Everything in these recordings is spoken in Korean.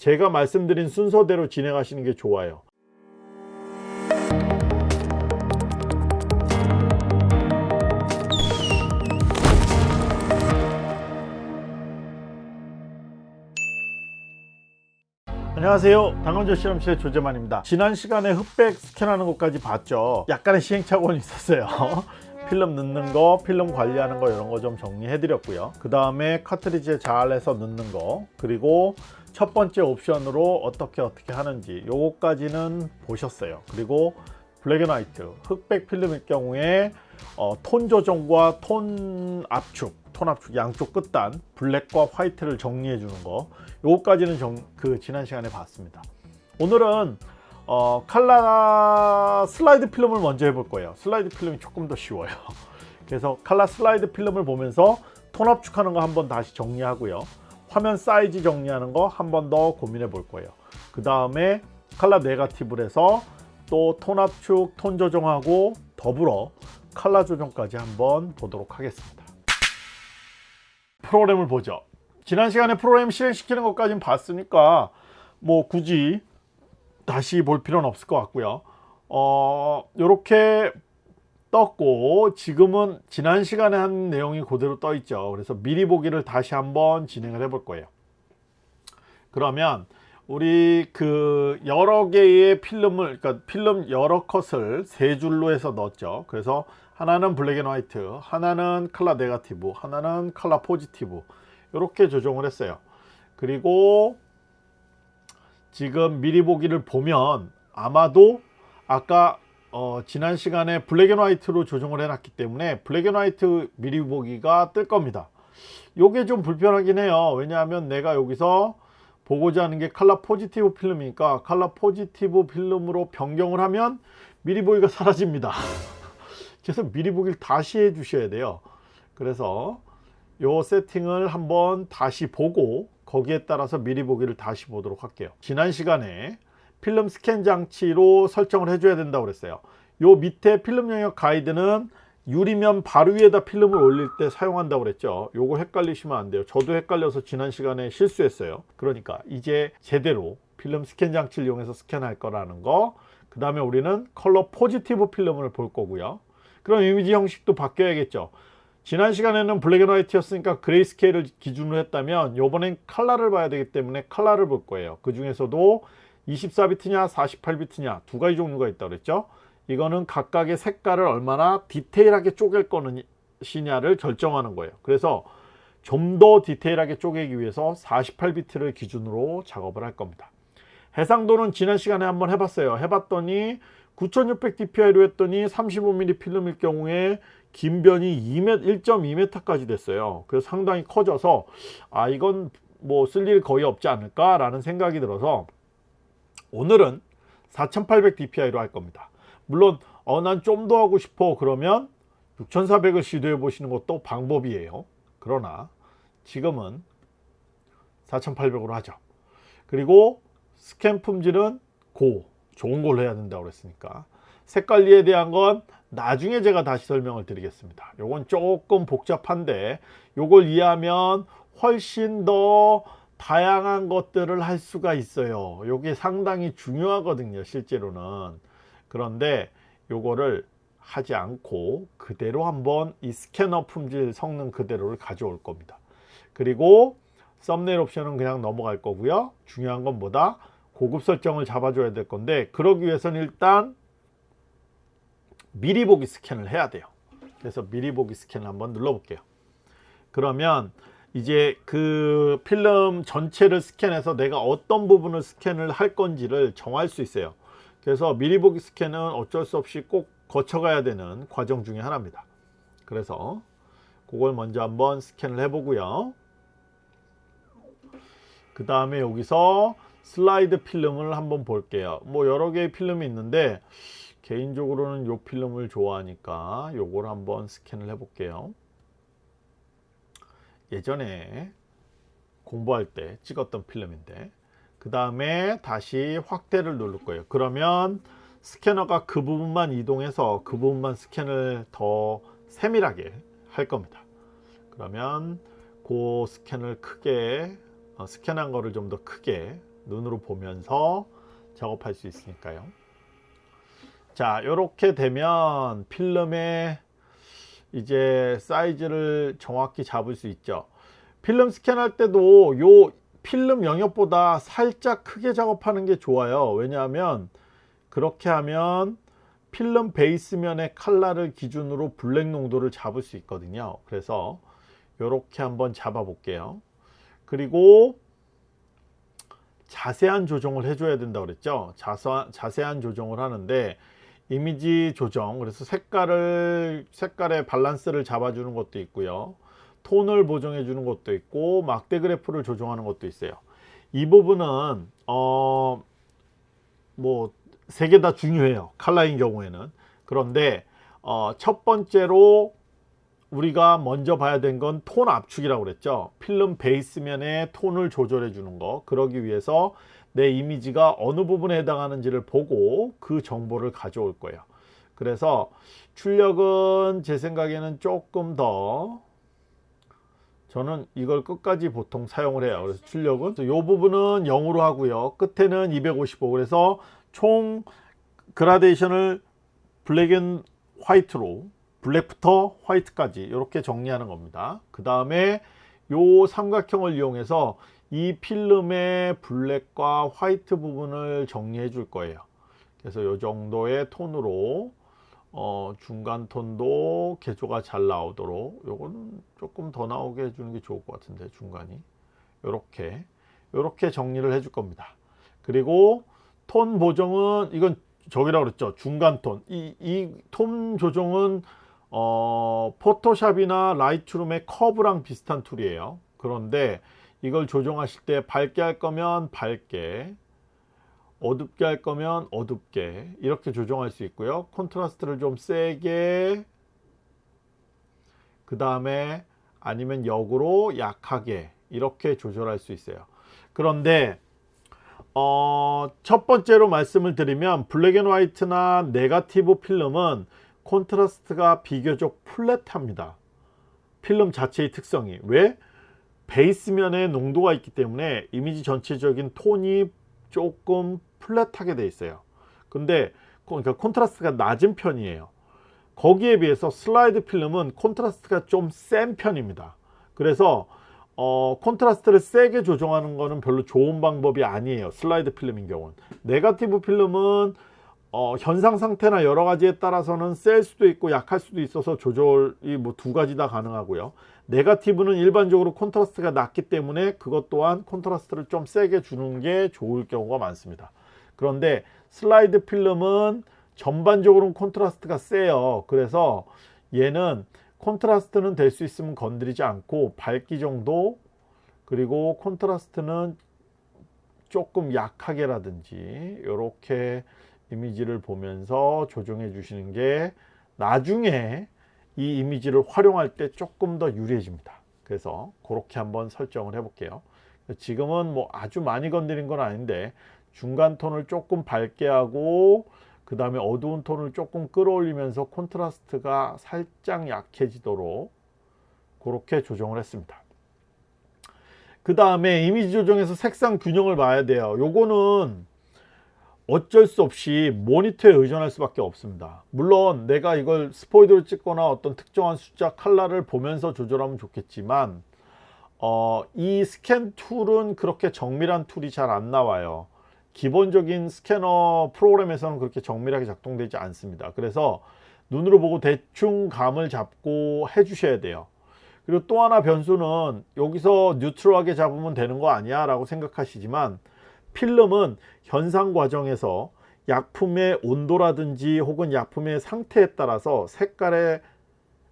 제가 말씀드린 순서대로 진행하시는 게 좋아요. 안녕하세요. 당근조 실험실의 조재만입니다. 지난 시간에 흑백 스캔하는 것까지 봤죠. 약간의 시행착오는 있었어요. 필름 넣는 거 필름 관리하는 거 이런 거 좀 정리해 드렸고요. 그 다음에 카트리지에 잘 해서 넣는 거 그리고 첫 번째 옵션으로 어떻게 어떻게 하는지 요거까지는 보셨어요. 그리고 black and white 흑백 필름일 경우에 어, 톤 조정과 톤 압축 톤 압축 양쪽 끝단 black과 white를 정리해 주는 거 요거까지는 정, 그 지난 시간에 봤습니다. 오늘은 어, 칼라 슬라이드 필름을 먼저 해볼 거예요. 슬라이드 필름이 조금 더 쉬워요. 그래서 칼라 슬라이드 필름을 보면서 톤 압축하는 거 한번 다시 정리하고요 화면 사이즈 정리하는 거 한 번 더 고민해 볼 거예요. 그 다음에 칼라 네가티브를 해서 또 톤 압축 톤 조정하고 더불어 칼라 조정까지 한번 보도록 하겠습니다. 프로그램을 보죠. 지난 시간에 프로그램 실행시키는 것까지는 봤으니까 뭐 굳이 다시 볼 필요는 없을 것 같고요. 어 이렇게 떴고 지금은 지난 시간에 한 내용이 그대로 떠 있죠. 그래서 미리 보기를 다시 한번 진행을 해 볼 거예요. 그러면 우리 그 여러 개의 필름을 그러니까 필름 여러 컷을 세 줄로 해서 넣었죠. 그래서 하나는 black and white 하나는 color negative 하나는 color positive. 이렇게 조정을 했어요. 그리고 지금 미리 보기를 보면 아마도 아까 어, 지난 시간에 black and white로 조정을 해놨기 때문에 black and white 미리 보기가 뜰 겁니다. 요게 좀 불편하긴 해요. 왜냐하면 내가 여기서 보고자 하는 게 color positive 필름이니까 color positive 필름으로 변경을 하면 미리 보기가 사라집니다. 그래서 미리 보기를 다시 해 주셔야 돼요. 그래서 요 세팅을 한번 다시 보고 거기에 따라서 미리 보기를 다시 보도록 할게요. 지난 시간에 필름 스캔 장치로 설정을 해줘야 된다고 그랬어요. 요 밑에 필름 영역 가이드는 유리면 바로 위에다 필름을 올릴 때 사용한다고 그랬죠. 요거 헷갈리시면 안 돼요. 저도 헷갈려서 지난 시간에 실수했어요. 그러니까 이제 제대로 필름 스캔 장치를 이용해서 스캔할 거라는 거 그 다음에 우리는 컬러 포지티브 필름을 볼 거고요. 그럼 이미지 형식도 바뀌어야겠죠. 지난 시간에는 black and white였으니까 grayscale을 기준으로 했다면 요번엔 칼라를 봐야 되기 때문에 칼라를 볼 거예요. 그 중에서도 24비트냐 48비트냐 두 가지 종류가 있다고 그랬죠? 이거는 각각의 색깔을 얼마나 디테일하게 쪼갤 것이냐를 결정하는 거예요. 그래서 좀 더 디테일하게 쪼개기 위해서 48비트를 기준으로 작업을 할 겁니다. 해상도는 지난 시간에 한번 해봤어요. 해봤더니 9600dpi로 했더니 35mm 필름일 경우에 긴 변이 2m, 1.2m까지 됐어요. 그래서 상당히 커져서 아 이건 뭐 쓸 일 거의 없지 않을까 라는 생각이 들어서 오늘은 4800dpi로 할 겁니다. 물론 어 난 좀 더 하고 싶어 그러면 6400을 시도해 보시는 것도 방법이에요. 그러나 지금은 4800으로 하죠. 그리고 스캔 품질은 고 좋은 걸로 해야 된다고 그랬으니까. 색깔리에 대한 건 나중에 제가 다시 설명을 드리겠습니다. 요건 조금 복잡한데 요걸 이해하면 훨씬 더 다양한 것들을 할 수가 있어요. 요게 상당히 중요하거든요 실제로는. 그런데 요거를 하지 않고 그대로 한번 이 스캐너 품질 성능 그대로를 가져올 겁니다. 그리고 썸네일 옵션은 그냥 넘어갈 거고요. 중요한 건 뭐다? 고급 설정을 잡아줘야 될 건데 그러기 위해서는 일단 미리 보기 스캔을 해야 돼요. 그래서 미리 보기 스캔을 한번 눌러 볼게요. 그러면 이제 그 필름 전체를 스캔해서 내가 어떤 부분을 스캔을 할 건지를 정할 수 있어요. 그래서 미리 보기 스캔은 어쩔 수 없이 꼭 거쳐가야 되는 과정 중에 하나입니다. 그래서 그걸 먼저 한번 스캔을 해 보고요. 그 다음에 여기서 슬라이드 필름을 한번 볼게요. 뭐 여러 개의 필름이 있는데 개인적으로는 요 필름을 좋아하니까 요걸 한번 스캔을 해 볼게요 예전에 공부할 때 찍었던 필름인데 그 다음에 다시 확대를 누를 거예요 그러면 스캐너가 그 부분만 이동해서 그 부분만 스캔을 더 세밀하게 할 겁니다 그러면 그 스캔을 크게 어, 스캔한 거를 좀 더 크게 눈으로 보면서 작업할 수 있으니까요. 자, 이렇게 되면 필름의 이제 사이즈를 정확히 잡을 수 있죠. 필름 스캔할 때도 요 필름 영역보다 살짝 크게 작업하는 게 좋아요. 왜냐하면 그렇게 하면 필름 베이스면의 칼라를 기준으로 블랙 농도를 잡을 수 있거든요. 그래서 이렇게 한번 잡아 볼게요. 그리고 자세한 조정을 해줘야 된다고 그랬죠. 자서, 자세한 조정을 하는데 이미지 조정 그래서 색깔을 색깔의 밸런스를 잡아주는 것도 있고요. 톤을 보정해 주는 것도 있고 막대 그래프를 조정하는 것도 있어요. 이 부분은 어 뭐 세 개 다 중요해요. 칼라인 경우에는 그런데 어, 첫 번째로 우리가 먼저 봐야 된 건 톤 압축이라고 그랬죠. 필름 베이스면에 톤을 조절해 주는 거. 그러기 위해서 내 이미지가 어느 부분에 해당하는지를 보고 그 정보를 가져올 거예요. 그래서 출력은 제 생각에는 조금 더 저는 이걸 끝까지 보통 사용을 해요. 그래서 출력은 이 부분은 0으로 하고요. 끝에는 255 그래서 총 그라데이션을 black and white로 블랙부터 화이트까지 이렇게 정리하는 겁니다. 그 다음에 요 삼각형을 이용해서 이 필름의 블랙과 화이트 부분을 정리해 줄 거예요. 그래서 요 정도의 톤으로 어, 중간 톤도 계조가 잘 나오도록 요거는 조금 더 나오게 해주는 게 좋을 것 같은데 중간이 요렇게 요렇게 정리를 해줄 겁니다. 그리고 톤 보정은 이건 저기라고 그랬죠. 중간 톤. 이, 이 톤 조정은 어, 포토샵이나 라이트룸의 커브랑 비슷한 툴이에요. 그런데 이걸 조정하실 때 밝게 할 거면 밝게 어둡게 할 거면 어둡게 이렇게 조정할 수 있고요. 콘트라스트를 좀 세게 그 다음에 아니면 역으로 약하게 이렇게 조절할 수 있어요. 그런데 어, 첫 번째로 말씀을 드리면 black and white나 네가티브 필름은 콘트라스트가 비교적 flat합니다. 필름 자체의 특성이 왜? 베이스면에 농도가 있기 때문에 이미지 전체적인 톤이 조금 flat하게 돼 있어요. 근데 그러니까 콘트라스트가 낮은 편이에요. 거기에 비해서 슬라이드 필름은 콘트라스트가 좀 센 편입니다. 그래서 어, 콘트라스트를 세게 조정하는 거는 별로 좋은 방법이 아니에요. 슬라이드 필름인 경우는. 네가티브 필름은 어, 현상 상태나 여러 가지에 따라서는 셀 수도 있고 약할 수도 있어서 조절이 뭐 두 가지 다 가능하고요. 네가티브는 일반적으로 콘트라스트가 낮기 때문에 그것 또한 콘트라스트를 좀 세게 주는 게 좋을 경우가 많습니다. 그런데 슬라이드 필름은 전반적으로 콘트라스트가 세요. 그래서 얘는 콘트라스트는 될 수 있으면 건드리지 않고 밝기 정도 그리고 콘트라스트는 조금 약하게라든지 이렇게 이미지를 보면서 조정해 주시는 게 나중에 이 이미지를 활용할 때 조금 더 유리해집니다. 그래서 그렇게 한번 설정을 해 볼게요. 지금은 뭐 아주 많이 건드린 건 아닌데 중간 톤을 조금 밝게 하고 그 다음에 어두운 톤을 조금 끌어올리면서 콘트라스트가 살짝 약해지도록 그렇게 조정을 했습니다. 그 다음에 이미지 조정에서 색상 균형을 봐야 돼요. 요거는 어쩔 수 없이 모니터에 의존할 수밖에 없습니다. 물론 내가 이걸 스포이드를 찍거나 어떤 특정한 숫자 칼라를 보면서 조절하면 좋겠지만 어, 이 스캔 툴은 그렇게 정밀한 툴이 잘 안 나와요. 기본적인 스캐너 프로그램에서는 그렇게 정밀하게 작동되지 않습니다. 그래서 눈으로 보고 대충 감을 잡고 해 주셔야 돼요. 그리고 또 하나 변수는 여기서 neutral하게 잡으면 되는 거 아니야 라고 생각하시지만 필름은 현상 과정에서 약품의 온도라든지 혹은 약품의 상태에 따라서 색깔의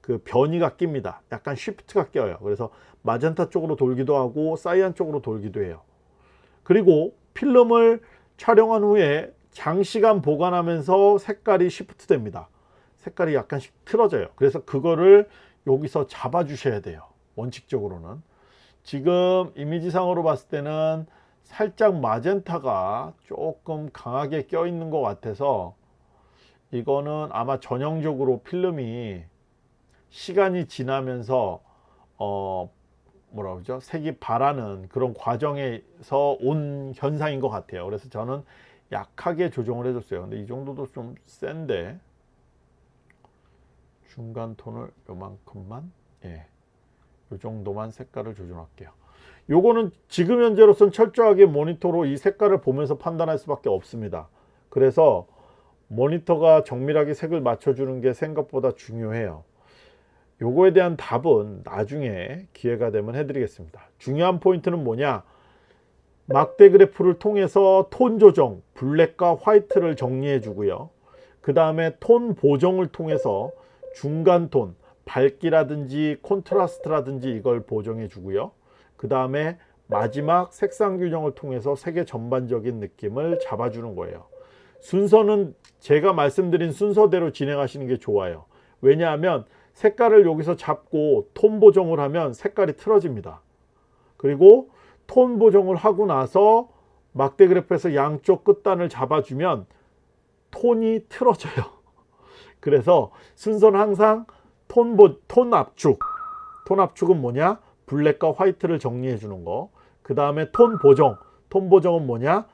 그 변이가 낍니다. 약간 쉬프트가 껴요. 그래서 마젠타 쪽으로 돌기도 하고 사이안 쪽으로 돌기도 해요. 그리고 필름을 촬영한 후에 장시간 보관하면서 색깔이 쉬프트 됩니다. 색깔이 약간씩 틀어져요. 그래서 그거를 여기서 잡아 주셔야 돼요. 원칙적으로는. 지금 이미지상으로 봤을 때는 살짝 마젠타가 조금 강하게 껴 있는 것 같아서 이거는 아마 전형적으로 필름이 시간이 지나면서 어 뭐라 그러죠? 색이 바라는 그런 과정에서 온 현상인 것 같아요. 그래서 저는 약하게 조정을 해줬어요. 근데 이 정도도 좀 센데 중간 톤을 요만큼만 예, 요 정도만 색깔을 조정할게요 요거는 지금 현재로선 철저하게 모니터로 이 색깔을 보면서 판단할 수밖에 없습니다. 그래서 모니터가 정밀하게 색을 맞춰주는 게 생각보다 중요해요. 요거에 대한 답은 나중에 기회가 되면 해드리겠습니다. 중요한 포인트는 뭐냐? 막대 그래프를 통해서 톤 조정 블랙과 화이트를 정리해 주고요. 그 다음에 톤 보정을 통해서 중간 톤 밝기라든지 콘트라스트라든지 이걸 보정해 주고요 그 다음에 마지막 색상 규정을 통해서 색의 전반적인 느낌을 잡아주는 거예요. 순서는 제가 말씀드린 순서대로 진행하시는 게 좋아요. 왜냐하면 색깔을 여기서 잡고 톤 보정을 하면 색깔이 틀어집니다. 그리고 톤 보정을 하고 나서 막대 그래프에서 양쪽 끝단을 잡아주면 톤이 틀어져요. 그래서 순서는 항상 톤, 보, 톤 압축. 톤 압축은 뭐냐 블랙과 화이트를 정리해 주는 거 그 다음에 톤 보정. 톤 보정은 뭐냐?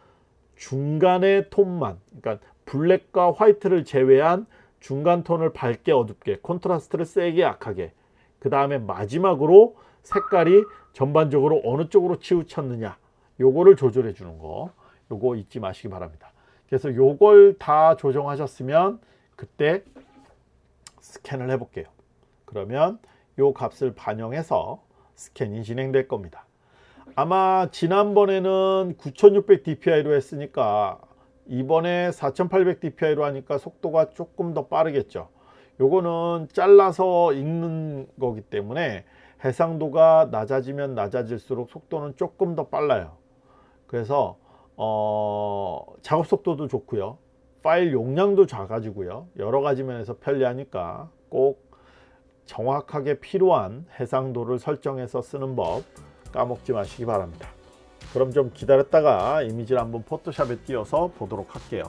중간의 톤만. 그러니까 블랙과 화이트를 제외한 중간 톤을 밝게 어둡게 콘트라스트를 세게 약하게. 그 다음에 마지막으로 색깔이 전반적으로 어느 쪽으로 치우쳤느냐. 요거를 조절해 주는 거. 요거 잊지 마시기 바랍니다. 그래서 요걸 다 조정하셨으면 그때 스캔을 해 볼게요. 그러면 요 값을 반영해서 스캔이 진행될 겁니다. 아마 지난번에는 9600 dpi로 했으니까 이번에 4800 dpi로 하니까 속도가 조금 더 빠르겠죠. 요거는 잘라서 읽는 거기 때문에 해상도가 낮아지면 낮아질수록 속도는 조금 더 빨라요. 그래서 어, 작업 속도도 좋고요. 파일 용량도 작아지고요. 여러 가지 면에서 편리하니까 꼭 정확하게 필요한 해상도를 설정해서 쓰는 법 까먹지 마시기 바랍니다. 그럼 좀 기다렸다가 이미지를 한번 포토샵에 띄워서 보도록 할게요